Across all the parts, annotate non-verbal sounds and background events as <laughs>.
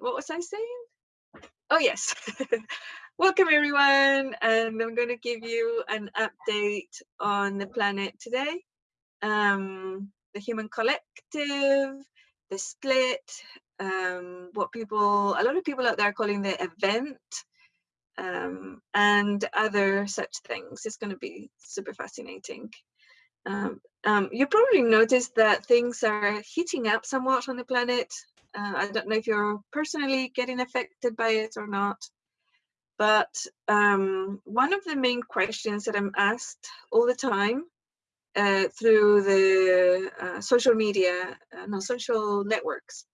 what was I saying? Oh, yes. <laughs> Welcome, everyone. And I'm going to give you an update on the planet today. Um, the human collective, the split, um, what people, a lot of people out there are calling the event, um, and other such things. It's going to be super fascinating. Um, um, you probably noticed that things are heating up somewhat on the planet. Uh, I don't know if you're personally getting affected by it or not, but um, one of the main questions that I'm asked all the time uh, through the uh, social media, uh, no, social networks,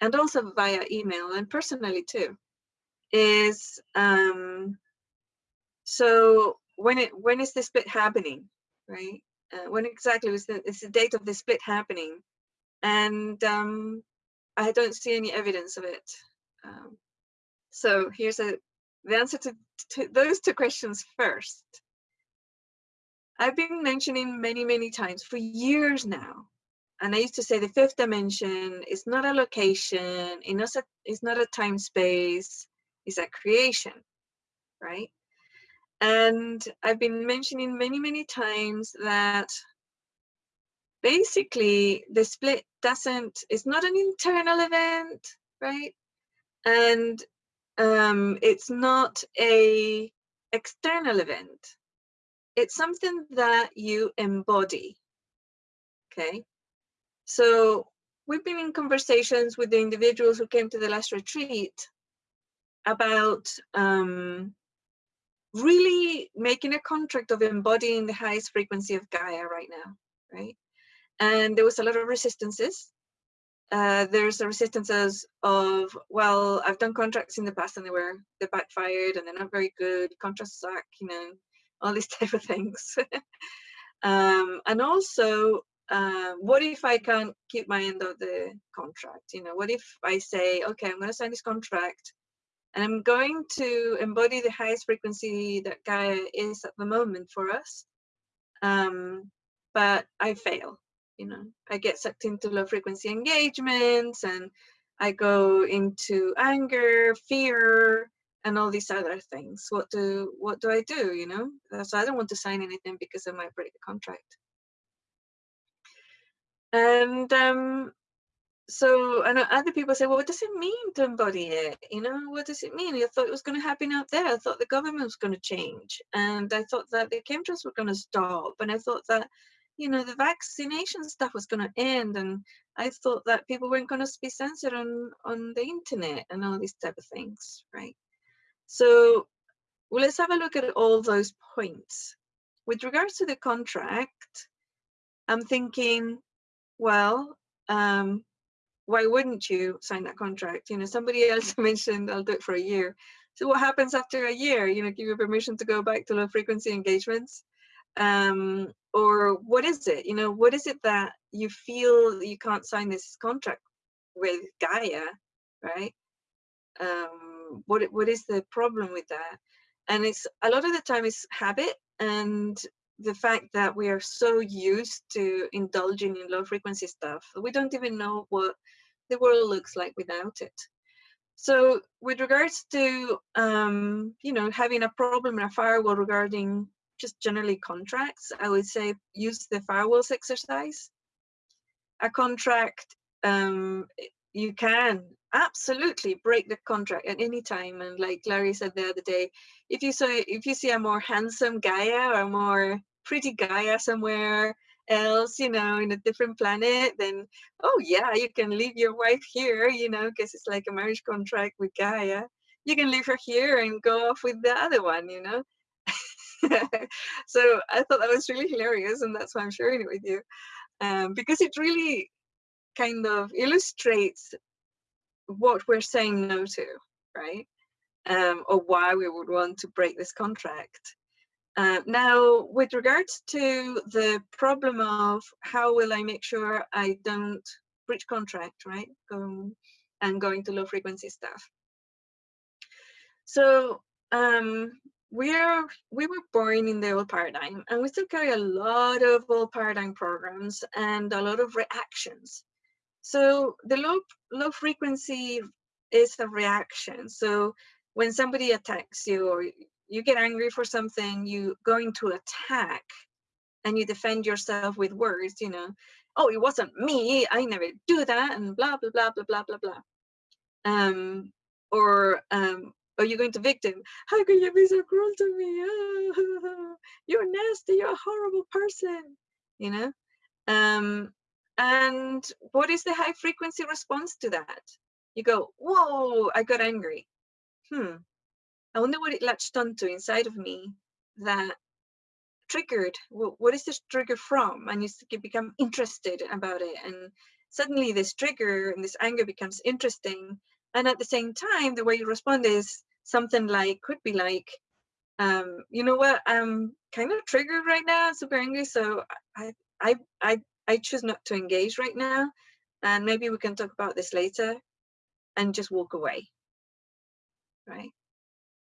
and also via email and personally too, is um, so when it when is the split happening, right? Uh, when exactly was the, is the date of the split happening? And um, I don't see any evidence of it. Um, so here's a, the answer to, to those two questions first. I've been mentioning many, many times for years now, and I used to say the fifth dimension is not a location, it's not a, it's not a time space, it's a creation, right? And I've been mentioning many, many times that basically the split doesn't, it's not an internal event, right? And um, it's not a external event. It's something that you embody, okay? So we've been in conversations with the individuals who came to the last retreat about um, really making a contract of embodying the highest frequency of Gaia right now, right? And there was a lot of resistances. Uh, there's a resistances of, well, I've done contracts in the past and they were, they backfired and they're not very good, contracts suck, you know, all these <laughs> type of things. um, and also, uh, what if I can't keep my end of the contract? You know, what if I say, okay, I'm going to sign this contract and I'm going to embody the highest frequency that Gaia is at the moment for us. Um, but I fail, you know, I get sucked into low frequency engagements and I go into anger, fear, and all these other things. What do what do I do, you know? So I don't want to sign anything because I might break the contract. And um, so and other people say well what does it mean to embody it you know what does it mean i thought it was going to happen out there i thought the government was going to change and i thought that the chemtrails were going to stop and i thought that you know the vaccination stuff was going to end and i thought that people weren't going to be censored on on the internet and all these type of things right so well let's have a look at all those points with regards to the contract i'm thinking well um why wouldn't you sign that contract? You know, somebody <laughs> else mentioned I'll do it for a year. So what happens after a year? You know, give you permission to go back to low frequency engagements? Um, or what is it? You know, what is it that you feel you can't sign this contract with Gaia, right? Um, what what is the problem with that? And it's a lot of the time it's habit and the fact that we are so used to indulging in low frequency stuff, we don't even know what the world looks like without it. So with regards to, um, you know, having a problem in a firewall regarding just generally contracts, I would say use the firewalls exercise. A contract, um, you can absolutely break the contract at any time. And like Larry said the other day, if you say if you see a more handsome Gaia or a more pretty Gaia somewhere else, you know, in a different planet, then oh yeah, you can leave your wife here, you know, because it's like a marriage contract with Gaia. You can leave her here and go off with the other one, you know. <laughs> so I thought that was really hilarious, and that's why I'm sharing it with you, um, because it really kind of illustrates what we're saying no to, right? Um, or why we would want to break this contract. Uh, now, with regards to the problem of how will I make sure I don't breach contract, right? Um, and going to low frequency stuff. So um, we're we were born in the old paradigm, and we still carry a lot of old paradigm programs and a lot of reactions. So the low low frequency is a reaction. So when somebody attacks you or you get angry for something, you go into attack and you defend yourself with words, you know, oh, it wasn't me, I never do that, and blah, blah, blah, blah, blah, blah, blah. Um, or um, are you going to victim? How can you be so cruel to me? <laughs> you're nasty, you're a horrible person, you know? Um, and what is the high frequency response to that? You go, whoa, I got angry. Hmm, I wonder what it latched onto inside of me that triggered. What is this trigger from? And you become interested about it. And suddenly this trigger and this anger becomes interesting. And at the same time, the way you respond is something like, could be like, um, you know what, I'm kind of triggered right now, super angry. So I, I, I, I choose not to engage right now. And maybe we can talk about this later and just walk away, right?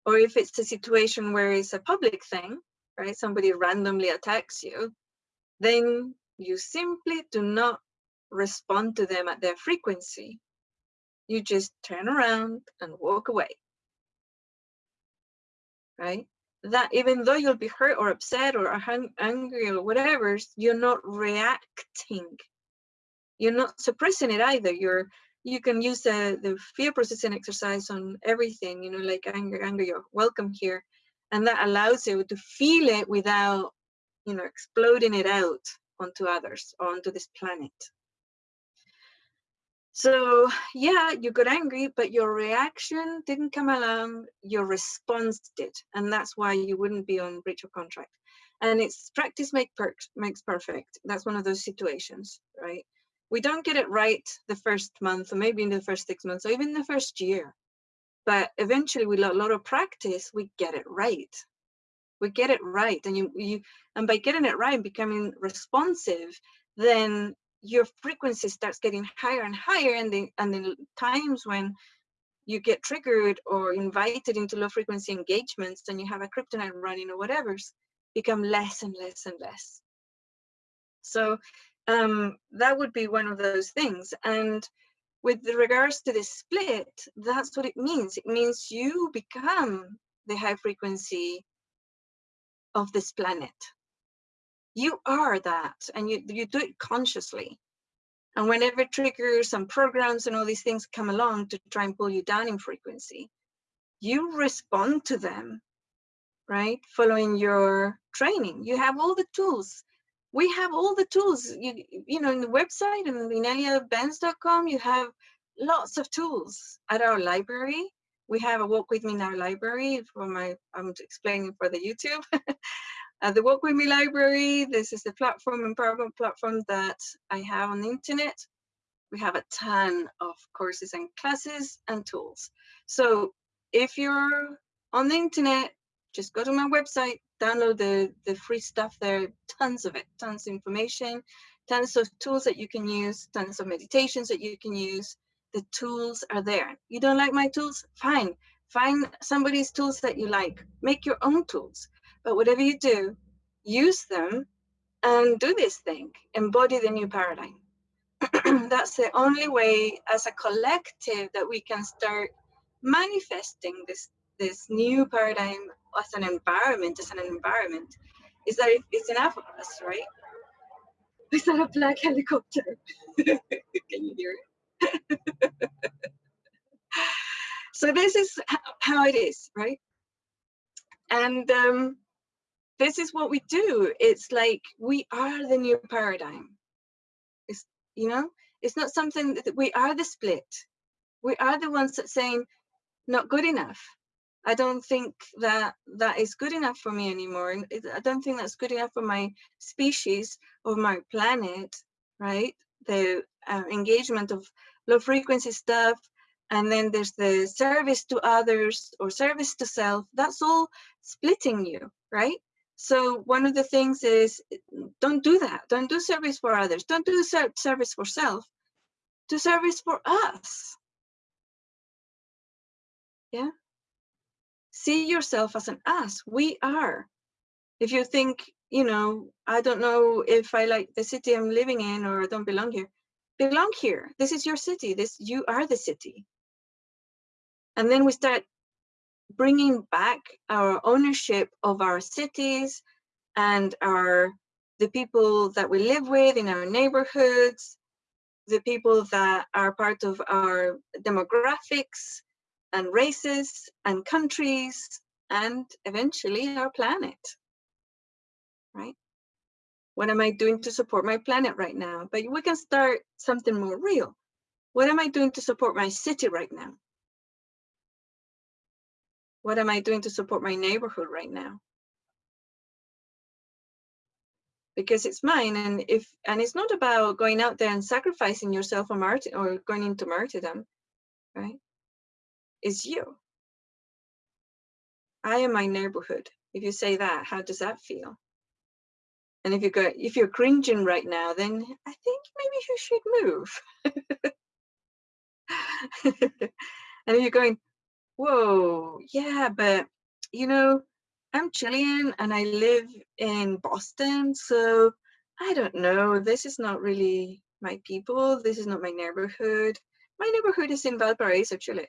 Or if it's a situation where it's a public thing, right? Somebody randomly attacks you, then you simply do not respond to them at their frequency. You just turn around and walk away, right? That even though you'll be hurt or upset or angry or whatever, you're not reacting. You're not suppressing it either. You're you can use the, the fear processing exercise on everything, you know, like anger, anger, you're welcome here. And that allows you to feel it without, you know, exploding it out onto others or onto this planet. So yeah, you got angry, but your reaction didn't come along, your response did. And that's why you wouldn't be on breach of contract. And it's practice make per makes perfect. That's one of those situations, right? we don't get it right the first month or maybe in the first six months or even the first year but eventually with a lot of practice we get it right we get it right and you you and by getting it right and becoming responsive then your frequency starts getting higher and higher and the and the times when you get triggered or invited into low frequency engagements and you have a kryptonite running or whatever's become less and less and less so um, that would be one of those things. And with regards to the split, that's what it means. It means you become the high frequency of this planet. You are that, and you, you do it consciously. And whenever triggers and programs and all these things come along to try and pull you down in frequency, you respond to them, right? Following your training. You have all the tools we have all the tools you you know in the website and in eliabenz.com you have lots of tools at our library we have a walk with me our library for my i'm explaining for the youtube <laughs> uh, the walk with me library this is the platform empowerment platform that i have on the internet we have a ton of courses and classes and tools so if you're on the internet just go to my website download the, the free stuff there, tons of it, tons of information, tons of tools that you can use, tons of meditations that you can use. The tools are there. You don't like my tools? Fine. Find somebody's tools that you like. Make your own tools. But whatever you do, use them and do this thing. Embody the new paradigm. <clears throat> That's the only way as a collective that we can start manifesting this this new paradigm as an environment, as an environment, is that it's enough of us, right? <laughs> Is that a black helicopter? <laughs> Can you hear it? <laughs> so this is how it is, right? And um, this is what we do. It's like we are the new paradigm. It's, you know, it's not something that we are the split. We are the ones that saying, not good enough I don't think that that is good enough for me anymore. And I don't think that's good enough for my species or my planet, right? The uh, engagement of low frequency stuff. And then there's the service to others or service to self. That's all splitting you, right? So one of the things is don't do that. Don't do service for others. Don't do service for self. Do service for us. Yeah see yourself as an us. We are. If you think, you know, I don't know if I like the city I'm living in or I don't belong here, belong here. This is your city. This you are the city. And then we start bringing back our ownership of our cities and our the people that we live with in our neighborhoods, the people that are part of our demographics and races and countries and eventually our planet, right? What am I doing to support my planet right now? But we can start something more real. What am I doing to support my city right now? What am I doing to support my neighborhood right now? Because it's mine, and if and it's not about going out there and sacrificing yourself or martyr or going into martyrdom, right? It's you. I am my neighborhood. If you say that, how does that feel? And if you go, if you're cringing right now, then I think maybe you should move. <laughs> and if you're going, whoa, yeah, but you know, I'm Chilean and I live in Boston, so I don't know. This is not really my people. This is not my neighborhood. My neighborhood is in Valparaiso, Chile.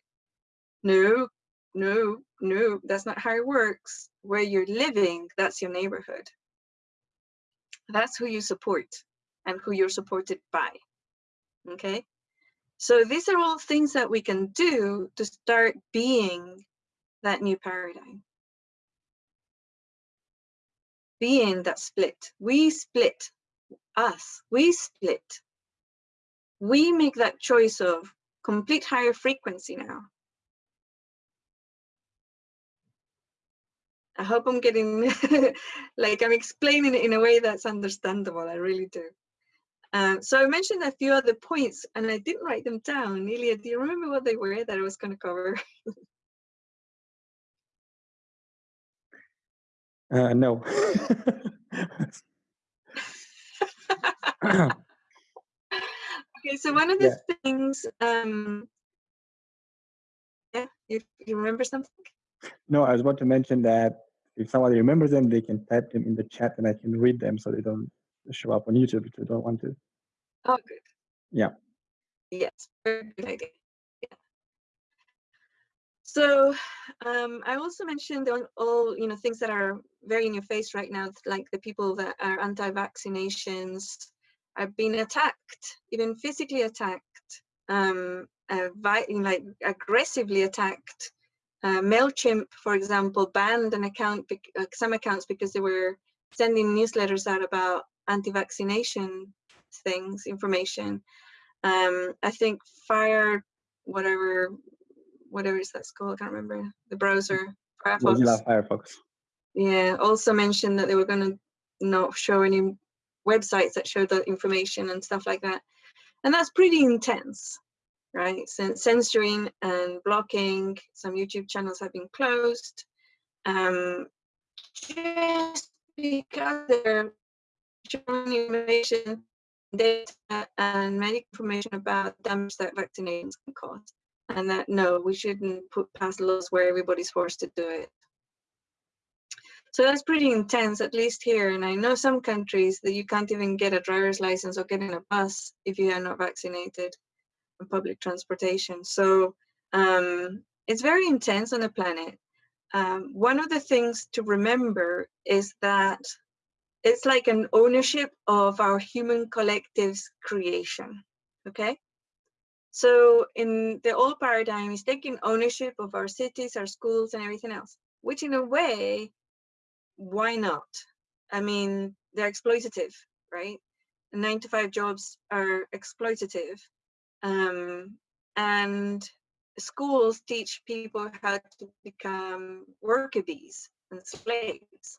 No, no, no, that's not how it works. Where you're living, that's your neighborhood. That's who you support and who you're supported by. Okay. So these are all things that we can do to start being that new paradigm. Being that split. We split. Us. We split. We make that choice of complete higher frequency now. I hope I'm getting, <laughs> like I'm explaining it in a way that's understandable. I really do. Um, so I mentioned a few other points and I didn't write them down. Nelia, do you remember what they were that I was going to cover? <laughs> uh, no. <laughs> okay, so one of the yeah. things, um, yeah, you, you remember something? No, I was about to mention that if somebody remembers them, they can type them in the chat and I can read them so they don't show up on YouTube if they don't want to. Oh, good. Yeah. Yes, very good idea. Yeah. So um, I also mentioned all, all, you know things that are very in your face right now, like the people that are anti-vaccinations are being attacked, even physically attacked, um, uh, like aggressively attacked uh, MailChimp, for example, banned an account, uh, some accounts because they were sending newsletters out about anti-vaccination things, information. Um, I think Fire, whatever, whatever is that called, I can't remember, the browser, Firefox. Mozilla Firefox. Yeah, also mentioned that they were going to not show any websites that show the information and stuff like that. And that's pretty intense right? Censoring and blocking. Some YouTube channels have been closed. Um, just because they're showing information, data, and many information about damage that vaccinations can cause. And that no, we shouldn't put past laws where everybody's forced to do it. So that's pretty intense, at least here. And I know some countries that you can't even get a driver's license or get in a bus if you are not vaccinated in public transportation. So um, it's very intense on the planet. Um, one of the things to remember is that it's like an ownership of our human collective's creation, okay? So in the old paradigm is taking ownership of our cities, our schools and everything else, which in a way, why not? I mean, they're exploitative, right? Nine to five jobs are exploitative. Um, and schools teach people how to become worker bees and slaves.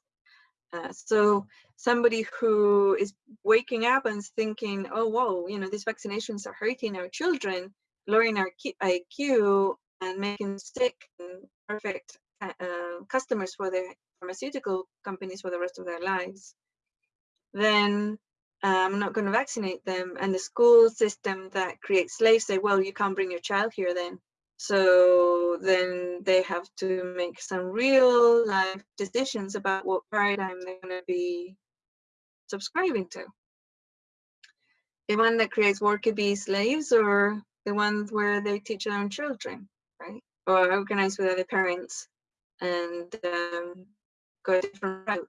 Uh, so somebody who is waking up and thinking, oh, whoa, you know, these vaccinations are hurting our children, lowering our IQ and making sick and perfect uh, customers for their pharmaceutical companies for the rest of their lives, then I'm not going to vaccinate them. And the school system that creates slaves say, well, you can't bring your child here then. So then they have to make some real life decisions about what paradigm they're going to be subscribing to. The one that creates worker bee slaves or the ones where they teach their own children, right? or organize with other parents and um, go a different route.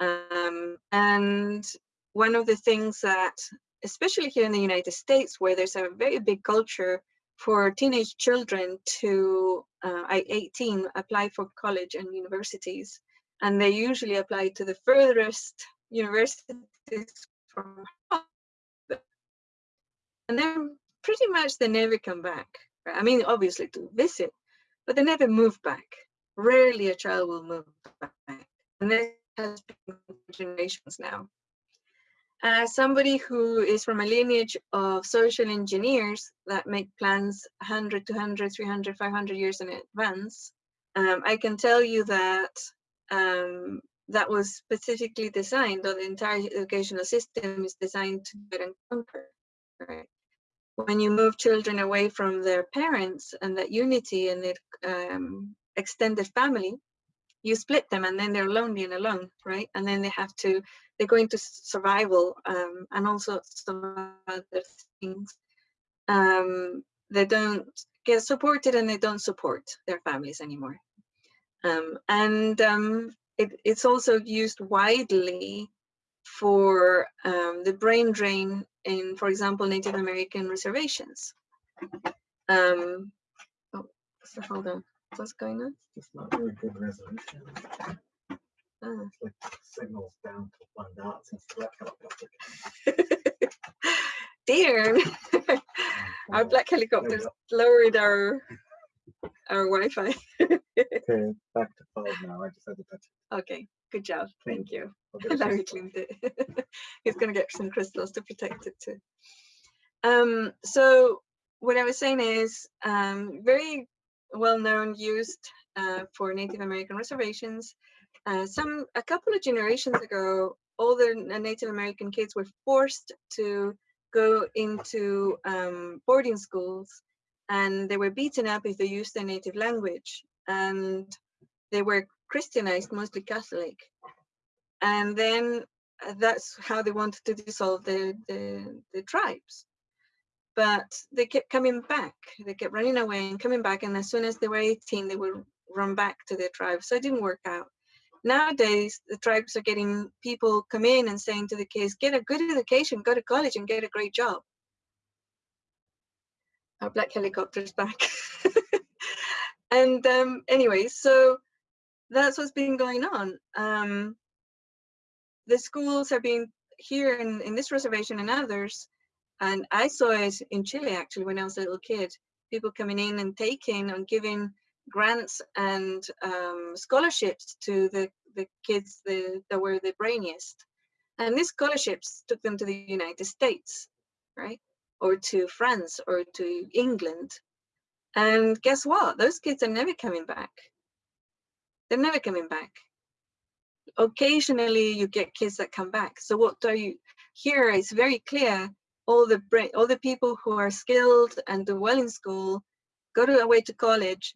Um, and one of the things that, especially here in the United States, where there's a very big culture for teenage children to, uh, at 18, apply for college and universities. And they usually apply to the furthest universities from home. And then pretty much they never come back. I mean, obviously to visit, but they never move back. Rarely a child will move back. And this has been generations now. As somebody who is from a lineage of social engineers that make plans 100, 200, 300, 500 years in advance, um, I can tell you that um, that was specifically designed, or the entire educational system is designed to get and conquer. Right? When you move children away from their parents and that unity and the um, extended family, you split them and then they're lonely and alone, right? And then they have to they go into survival um, and also some other things. Um, they don't get supported and they don't support their families anymore. Um, and um, it, it's also used widely for um, the brain drain in, for example, Native American reservations. Um, oh, so hold on, what's going on? It's not very good resolution. Ah. It's like signals down to one dot since the black helicopter. Dear, our black helicopters lowered our our Wi-Fi. <laughs> Okay, back to five now. I just had to touch okay, good job. Thank you. I'll <laughs> get a Larry cleaned it. <laughs> He's gonna get some crystals to protect it too. Um, so what I was saying is um, very well known, used uh, for Native American reservations. Uh, some a couple of generations ago, all the Native American kids were forced to go into um, boarding schools, and they were beaten up if they used their native language, and they were Christianized, mostly Catholic and then uh, that's how they wanted to dissolve the, the, the tribes. But they kept coming back. They kept running away and coming back. And as soon as they were 18, they would run back to their tribe. So it didn't work out. Nowadays, the tribes are getting people come in and saying to the kids, get a good education, go to college and get a great job. Our black helicopter's back. <laughs> and um, anyway, so that's what's been going on. Um, the schools have been here in, in this reservation and others, and I saw it in Chile actually when I was a little kid, people coming in and taking and giving grants and um, scholarships to the, the kids the, that were the brainiest. And these scholarships took them to the United States, right? Or to France or to England. And guess what? Those kids are never coming back. They're never coming back occasionally you get kids that come back. So what do you here it's very clear all the brain all the people who are skilled and do well in school go to away to college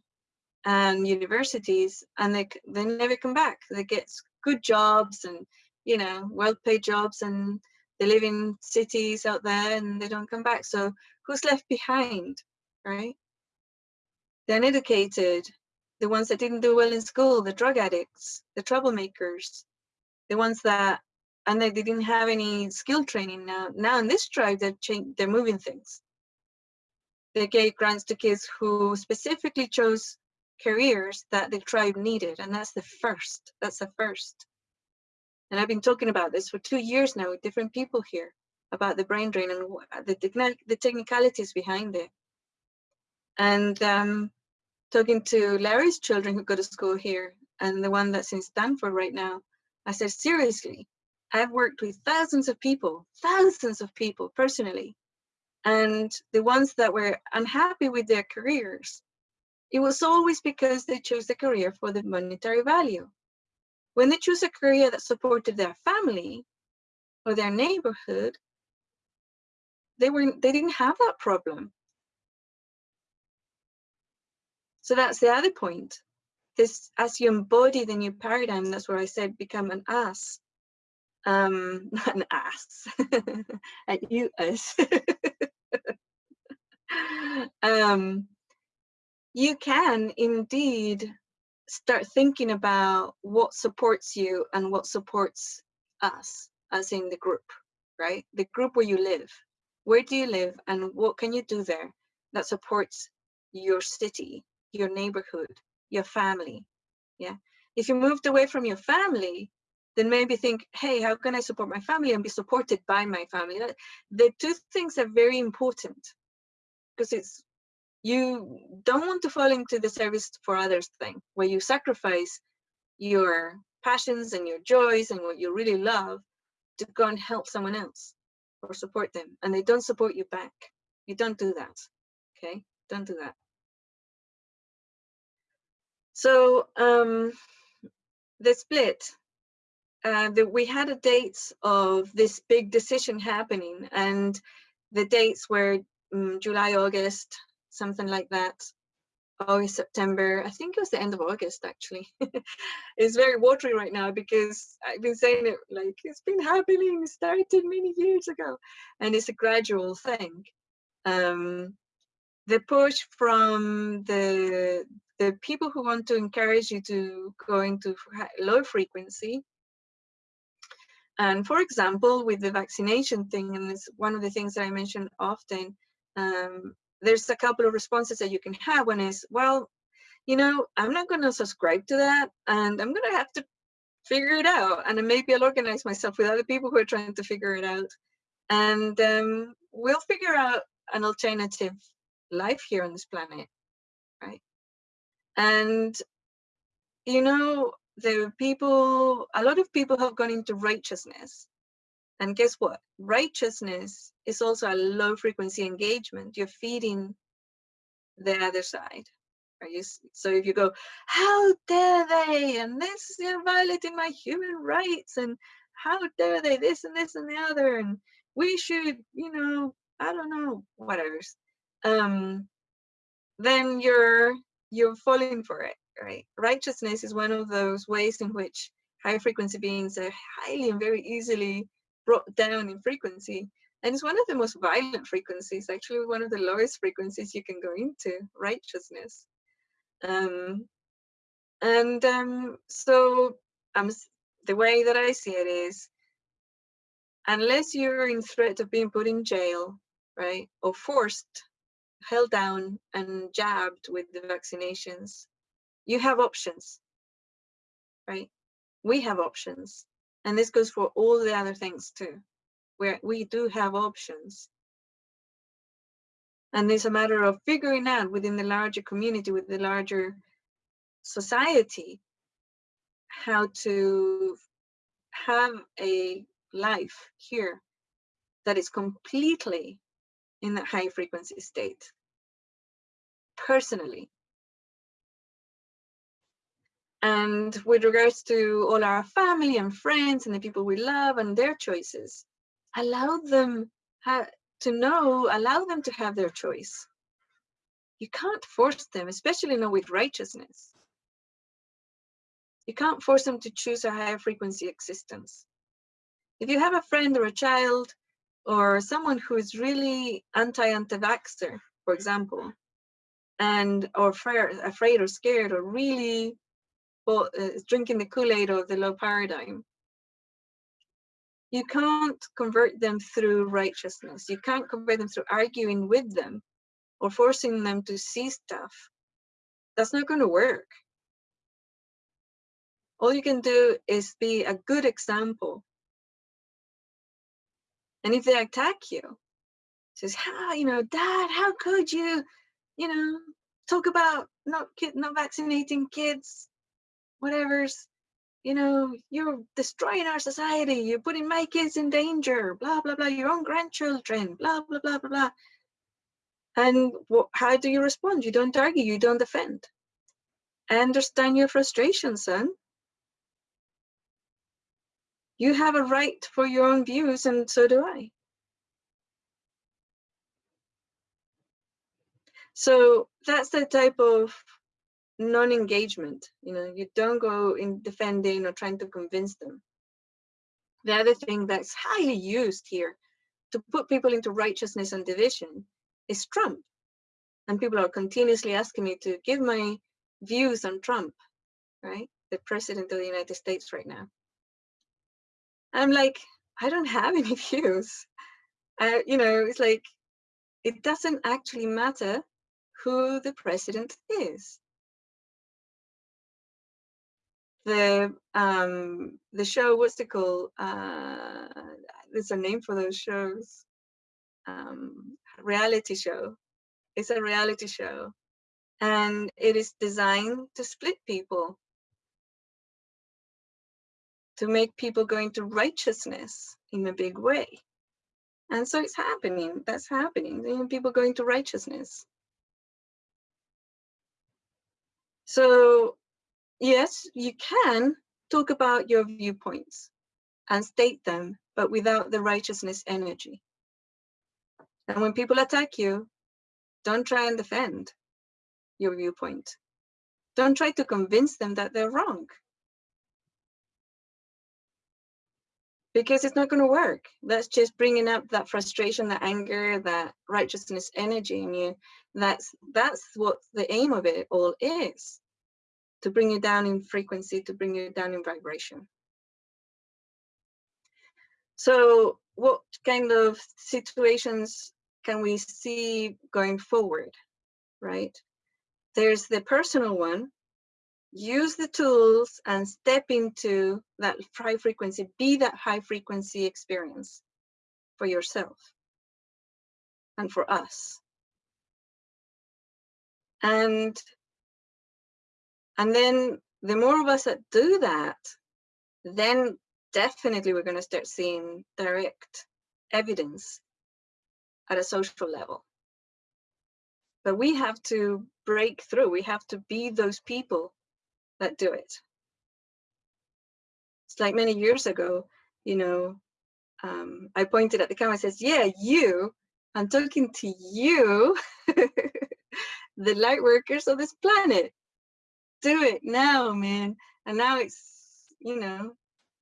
and universities and they they never come back. They get good jobs and you know well-paid jobs and they live in cities out there and they don't come back. So who's left behind, right? The uneducated, the ones that didn't do well in school, the drug addicts, the troublemakers, the ones that and they didn't have any skill training now. Now in this tribe, they're chang- they're moving things. They gave grants to kids who specifically chose careers that the tribe needed, and that's the first. That's the first. And I've been talking about this for two years now with different people here about the brain drain and the the technicalities behind it. And um, talking to Larry's children who go to school here and the one that's in Stanford right now, I said, seriously, I've worked with thousands of people, thousands of people personally. And the ones that were unhappy with their careers, it was always because they chose the career for the monetary value. When they choose a career that supported their family or their neighborhood, they were they didn't have that problem. So that's the other point. This, as you embody the new paradigm, that's where I said become an ass. Um, not <laughs> an ass, at you us. um, you can indeed start thinking about what supports you and what supports us as in the group right? The group where you live. Where do you live and what can you do there that supports your city your neighborhood your family yeah? If you moved away from your family then maybe think hey how can i support my family and be supported by my family? The two things are very important because it's you don't want to fall into the service for others thing where you sacrifice your passions and your joys and what you really love to go and help someone else or support them and they don't support you back. You don't do that okay? Don't do that. So um the split uh we had a dates of this big decision happening and the dates were um, july august something like that. August, September, I think it was the end of August actually. <laughs> it's very watery right now because I've been saying it like it's been happening, started many years ago, and it's a gradual thing. Um, the push from the the people who want to encourage you to go into low frequency. And for example, with the vaccination thing, and it's one of the things that I mention often, um, there's a couple of responses that you can have. One is, well, you know, I'm not going to subscribe to that and I'm going to have to figure it out. And maybe I'll organize myself with other people who are trying to figure it out. And um, we'll figure out an alternative life here on this planet, right? And, you know, the people, a lot of people have gone into righteousness and guess what? Righteousness is also a low frequency engagement. You're feeding the other side. Are you, so if you go, how dare they? And this is violating my human rights. And how dare they? This and this and the other. And we should, you know, I don't know, whatever. Um, then you're you're falling for it, right? Righteousness is one of those ways in which high frequency beings are highly and very easily brought down in frequency. And it's one of the most violent frequencies, actually one of the lowest frequencies you can go into, righteousness. Um, and um, so um, the way that I see it is, unless you're in threat of being put in jail, right, or forced, held down and jabbed with the vaccinations, you have options, right? We have options. And this goes for all the other things too, where we do have options. And it's a matter of figuring out within the larger community, with the larger society, how to have a life here that is completely in a high frequency state personally and with regards to all our family and friends and the people we love and their choices, allow them to know, allow them to have their choice. You can't force them, especially not with righteousness. You can't force them to choose a higher frequency existence. If you have a friend or a child or someone who is really anti-anti-vaxxer, for example, and or afraid or scared or really well, uh, drinking the Kool-Aid of the low paradigm. You can't convert them through righteousness. You can't convert them through arguing with them or forcing them to see stuff. That's not going to work. All you can do is be a good example. And if they attack you, says, how, you know, dad, how could you, you know, talk about not kid, not vaccinating kids whatever's you know you're destroying our society you're putting my kids in danger blah blah blah your own grandchildren blah blah blah blah blah. And how do you respond? You don't argue you don't defend. I understand your frustration son. You have a right for your own views and so do i. So that's the type of non-engagement you know you don't go in defending or trying to convince them the other thing that's highly used here to put people into righteousness and division is trump And people are continuously asking me to give my views on Trump, right? The president of the United States right now. I'm like, I don't have any <laughs> views. I, you know, it's like, it doesn't actually matter who the president is. The um the show, what's it called? Uh, there's a name for those shows. Um, reality show. It's a reality show, and it is designed to split people, to make people go into righteousness in a big way. And so it's happening. That's happening. People going to righteousness. So yes, you can talk about your viewpoints and state them, but without the righteousness energy. And when people attack you, don't try and defend your viewpoint. Don't try to convince them that they're wrong. Because it's not going to work. That's just bringing up that frustration, that anger, that righteousness energy in you. That's that's what the aim of it all is. To bring you down in frequency, to bring you down in vibration. So what kind of situations can we see going forward, right? There's the personal one, use the tools and step into that high frequency, be that high frequency experience for yourself and for us. And, and then the more of us that do that, then definitely we're going to start seeing direct evidence at a social level. But we have to break through. We have to be those people that do it. It's like many years ago, you know, um, I pointed at the camera and says, yeah, you, I'm talking to you, <laughs> the light workers of this planet. Do it now, man. And now it's, you know,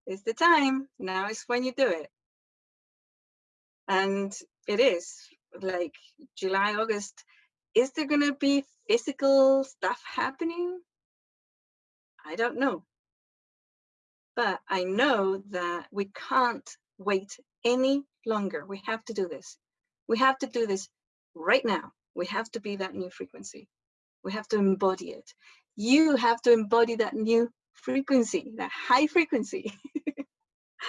it's the time. Now is when you do it. And it is like July, August. Is there going to be physical stuff happening? I don't know. But I know that we can't wait any longer. We have to do this. We have to do this right now. We have to be that new frequency. We have to embody it. You have to embody that new frequency, that high frequency. <laughs>